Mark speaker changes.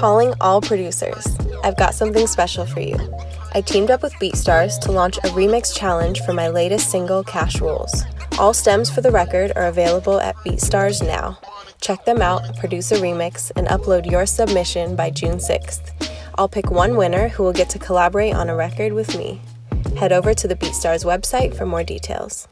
Speaker 1: Calling all producers. I've got something special for you. I teamed up with BeatStars to launch a remix challenge for my latest single, Cash Rules. All stems for the record are available at BeatStars now. Check them out, produce a remix, and upload your submission by June 6th. I'll pick one winner who will get to collaborate on a record with me. Head over to the BeatStars website for more details.